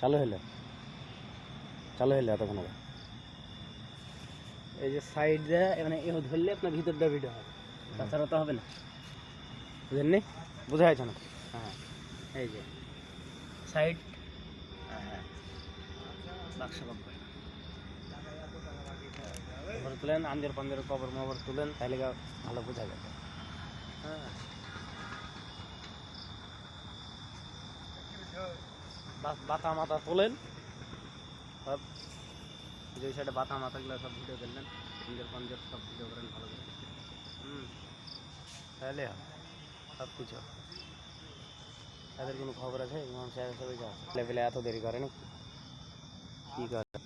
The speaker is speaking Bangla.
চালু হলো চালু হলো এতক্ষণ আগে? এই যে সাইড দিয়ে মানে এ ধরলে আপনার ভিতরটা ভিডিও হবে। তাছাড়া তো হবে না। বুঝেননি? বোঝা যাচ্ছে না হ্যাঁ এই যে সাইড হ্যাঁ বাক্স বাক্স তুলেন আঞ্জর পাঞ্জর কবর মবর তুলেন তাহলে ভালো বোঝা যাবে। হ্যাঁ। বাতা মাথা তোলেন। সব যে সাইডে বাতা মাথাগুলো সব ভিডিও করলেন। আঞ্জর পাঞ্জর সব ভিডিও করেন ভালো করে। হুম। তাহলে সব কিছু তাদের কোনো খবর আছে? ইমাম সবাই যা লেভেলে এত দেরি করে নাকি কী করে?